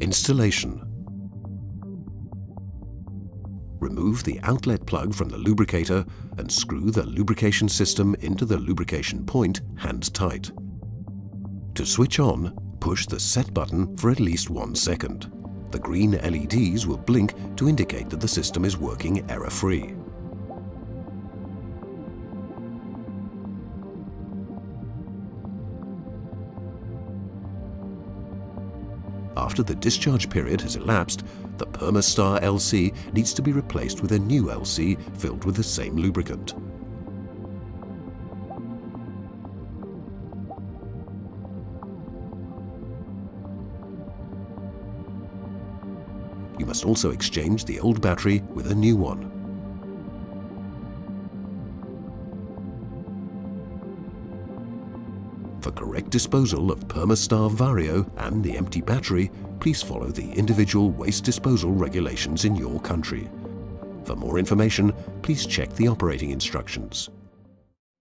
Installation Remove the outlet plug from the lubricator and screw the lubrication system into the lubrication point hand tight. To switch on, push the set button for at least one second. The green LEDs will blink to indicate that the system is working error-free. After the discharge period has elapsed, the Permastar LC needs to be replaced with a new LC filled with the same lubricant. You must also exchange the old battery with a new one. For correct disposal of Permastar Vario and the empty battery, please follow the individual waste disposal regulations in your country. For more information, please check the operating instructions.